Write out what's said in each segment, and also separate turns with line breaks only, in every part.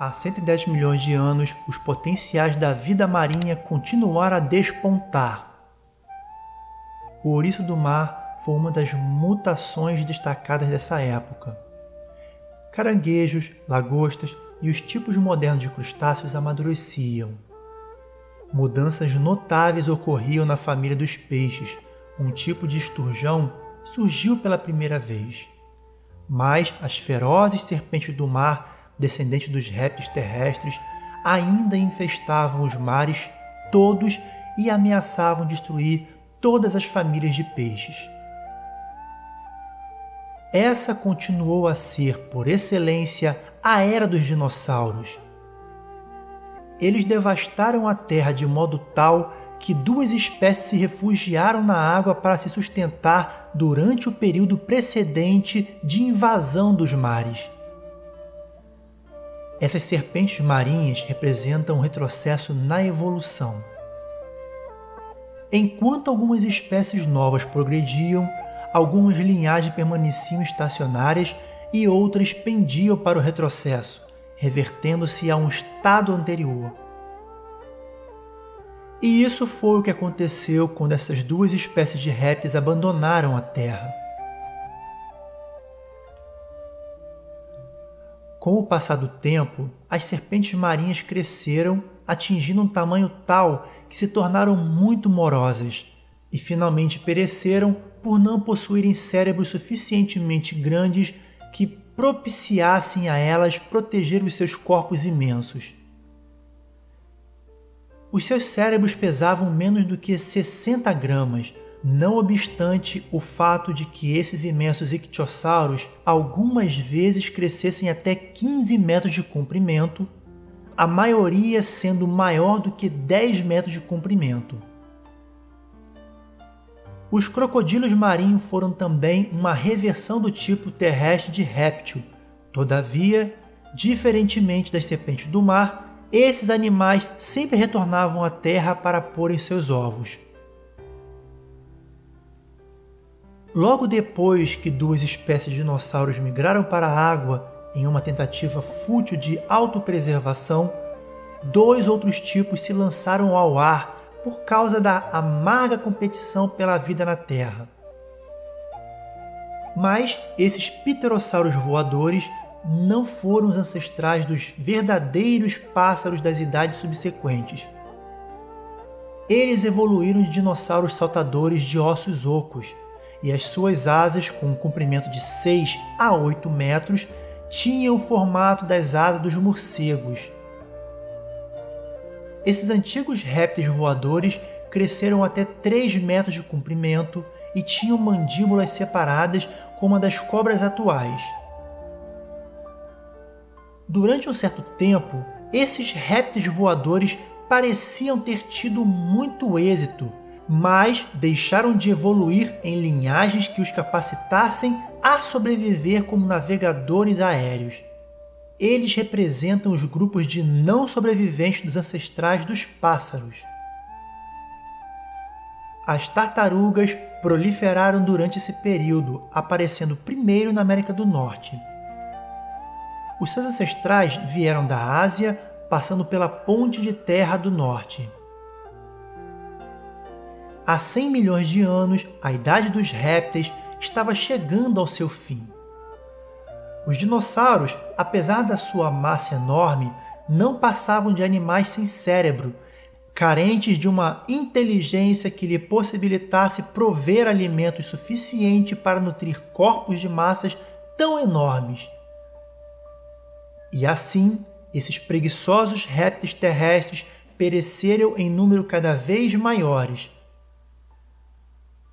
Há 110 milhões de anos, os potenciais da vida marinha continuaram a despontar. O ouriço do mar foi uma das mutações destacadas dessa época. Caranguejos, lagostas e os tipos modernos de crustáceos amadureciam. Mudanças notáveis ocorriam na família dos peixes. Um tipo de esturjão surgiu pela primeira vez. Mas as ferozes serpentes do mar descendentes dos répteis terrestres, ainda infestavam os mares todos e ameaçavam destruir todas as famílias de peixes. Essa continuou a ser, por excelência, a era dos dinossauros. Eles devastaram a Terra de modo tal que duas espécies se refugiaram na água para se sustentar durante o período precedente de invasão dos mares. Essas serpentes marinhas representam um retrocesso na evolução. Enquanto algumas espécies novas progrediam, algumas linhagens permaneciam estacionárias e outras pendiam para o retrocesso, revertendo-se a um estado anterior. E isso foi o que aconteceu quando essas duas espécies de répteis abandonaram a Terra. Com o passar do tempo, as serpentes marinhas cresceram, atingindo um tamanho tal que se tornaram muito morosas e finalmente pereceram por não possuírem cérebros suficientemente grandes que propiciassem a elas proteger os seus corpos imensos. Os seus cérebros pesavam menos do que 60 gramas, não obstante o fato de que esses imensos ictiossauros algumas vezes crescessem até 15 metros de comprimento, a maioria sendo maior do que 10 metros de comprimento. Os crocodilos marinhos foram também uma reversão do tipo terrestre de réptil. Todavia, diferentemente das serpentes do mar, esses animais sempre retornavam à terra para porem seus ovos. Logo depois que duas espécies de dinossauros migraram para a água em uma tentativa fútil de autopreservação, dois outros tipos se lançaram ao ar por causa da amarga competição pela vida na Terra. Mas esses pterossauros voadores não foram os ancestrais dos verdadeiros pássaros das idades subsequentes. Eles evoluíram de dinossauros saltadores de ossos ocos, e as suas asas, com um comprimento de 6 a 8 metros, tinham o formato das asas dos morcegos. Esses antigos répteis voadores cresceram até 3 metros de comprimento e tinham mandíbulas separadas como a das cobras atuais. Durante um certo tempo, esses répteis voadores pareciam ter tido muito êxito mas deixaram de evoluir em linhagens que os capacitassem a sobreviver como navegadores aéreos. Eles representam os grupos de não sobreviventes dos ancestrais dos pássaros. As tartarugas proliferaram durante esse período, aparecendo primeiro na América do Norte. Os seus ancestrais vieram da Ásia, passando pela Ponte de Terra do Norte. Há 100 milhões de anos, a idade dos répteis estava chegando ao seu fim. Os dinossauros, apesar da sua massa enorme, não passavam de animais sem cérebro, carentes de uma inteligência que lhe possibilitasse prover alimento suficiente para nutrir corpos de massas tão enormes. E assim, esses preguiçosos répteis terrestres pereceram em número cada vez maiores,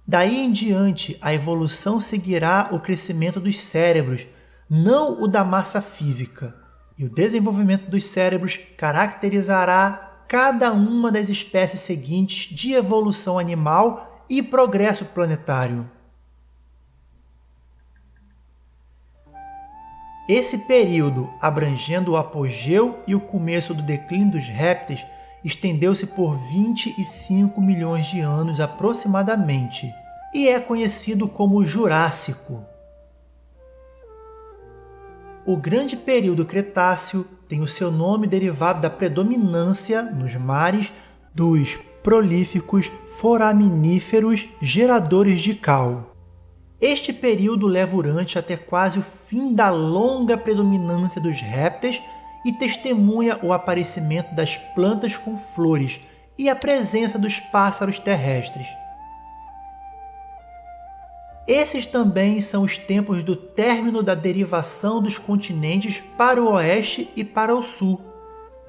Daí em diante, a evolução seguirá o crescimento dos cérebros, não o da massa física. E o desenvolvimento dos cérebros caracterizará cada uma das espécies seguintes de evolução animal e progresso planetário. Esse período, abrangendo o apogeu e o começo do declínio dos répteis, estendeu-se por 25 milhões de anos aproximadamente e é conhecido como Jurássico. O grande período Cretáceo tem o seu nome derivado da predominância nos mares dos prolíficos foraminíferos geradores de cal. Este período leva Urante até quase o fim da longa predominância dos répteis e testemunha o aparecimento das plantas com flores e a presença dos pássaros terrestres. Esses também são os tempos do término da derivação dos continentes para o oeste e para o sul,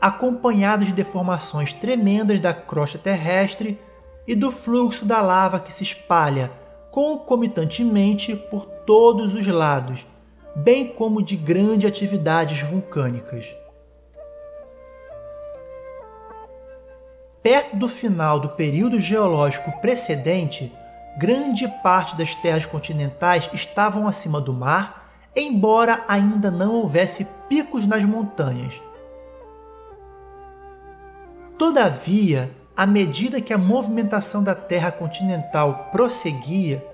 acompanhados de deformações tremendas da crosta terrestre e do fluxo da lava que se espalha concomitantemente por todos os lados, bem como de grandes atividades vulcânicas. Perto do final do período geológico precedente, grande parte das terras continentais estavam acima do mar, embora ainda não houvesse picos nas montanhas. Todavia, à medida que a movimentação da Terra continental prosseguia,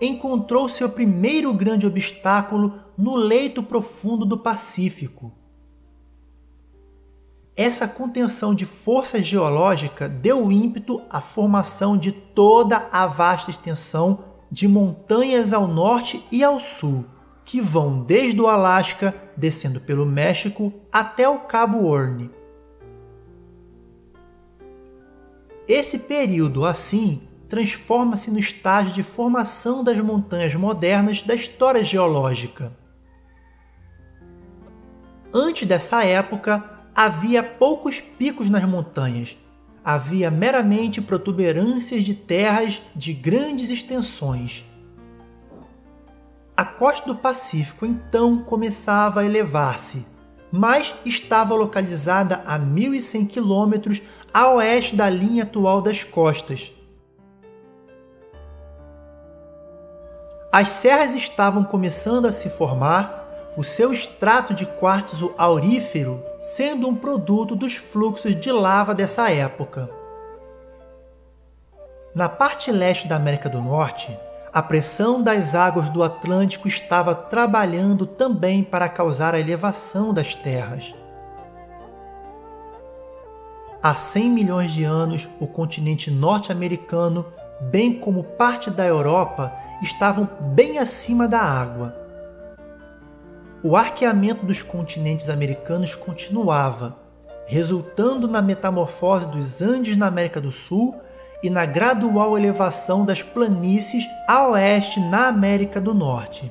encontrou seu primeiro grande obstáculo no leito profundo do Pacífico. Essa contenção de força geológica deu ímpeto à formação de toda a vasta extensão de montanhas ao norte e ao sul, que vão desde o Alasca, descendo pelo México, até o Cabo Horn. Esse período, assim, transforma-se no estágio de formação das montanhas modernas da história geológica. Antes dessa época, havia poucos picos nas montanhas. Havia meramente protuberâncias de terras de grandes extensões. A costa do Pacífico então começava a elevar-se, mas estava localizada a 1.100 quilômetros a oeste da linha atual das costas. As serras estavam começando a se formar o seu extrato de quartzo aurífero sendo um produto dos fluxos de lava dessa época. Na parte leste da América do Norte, a pressão das águas do Atlântico estava trabalhando também para causar a elevação das terras. Há 100 milhões de anos, o continente norte-americano, bem como parte da Europa, estavam bem acima da água o arqueamento dos continentes americanos continuava, resultando na metamorfose dos Andes na América do Sul e na gradual elevação das planícies a oeste na América do Norte.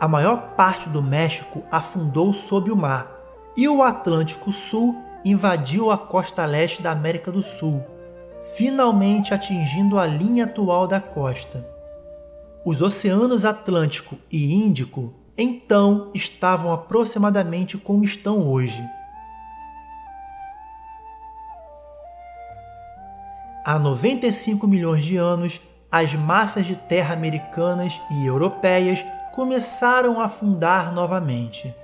A maior parte do México afundou sob o mar e o Atlântico Sul invadiu a costa leste da América do Sul, finalmente atingindo a linha atual da costa. Os oceanos Atlântico e Índico então estavam aproximadamente como estão hoje. Há 95 milhões de anos, as massas de terra americanas e europeias começaram a afundar novamente.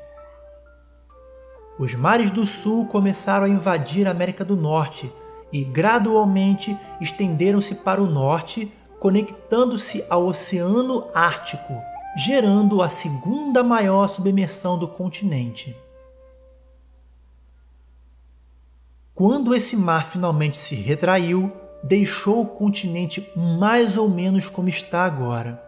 Os mares do sul começaram a invadir a América do Norte e gradualmente estenderam-se para o norte, conectando-se ao Oceano Ártico, gerando a segunda maior submersão do continente. Quando esse mar finalmente se retraiu, deixou o continente mais ou menos como está agora.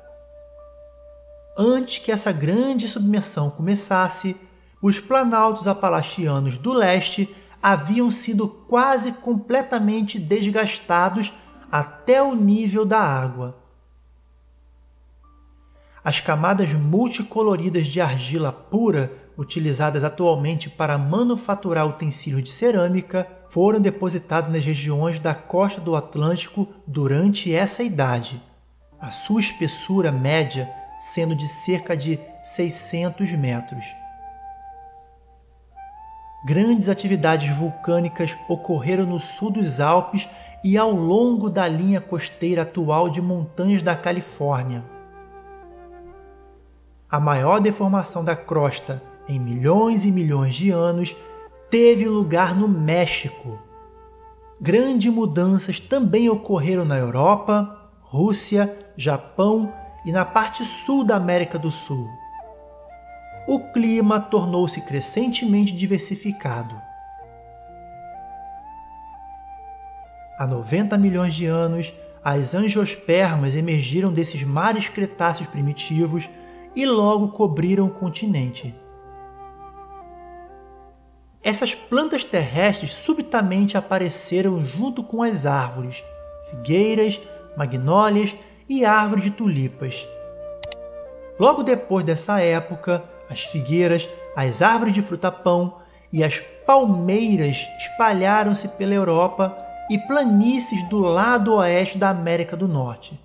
Antes que essa grande submersão começasse, os planaltos apalachianos do leste haviam sido quase completamente desgastados até o nível da água. As camadas multicoloridas de argila pura, utilizadas atualmente para manufaturar utensílios de cerâmica, foram depositadas nas regiões da costa do Atlântico durante essa idade, a sua espessura média sendo de cerca de 600 metros. Grandes atividades vulcânicas ocorreram no sul dos Alpes e ao longo da linha costeira atual de montanhas da Califórnia. A maior deformação da crosta em milhões e milhões de anos teve lugar no México. Grandes mudanças também ocorreram na Europa, Rússia, Japão e na parte sul da América do Sul. o clima tornou-se crescentemente diversificado. Há 90 milhões de anos, as angiospermas emergiram desses mares cretáceos primitivos e logo cobriram o continente. Essas plantas terrestres subitamente apareceram junto com as árvores, figueiras, magnólias e árvores de tulipas. Logo depois dessa época, as figueiras, as árvores de fruta-pão e as palmeiras espalharam-se pela Europa e planícies do lado oeste da América do Norte.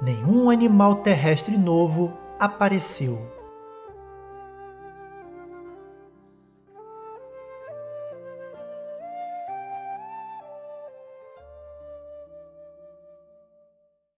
Nenhum animal terrestre novo apareceu.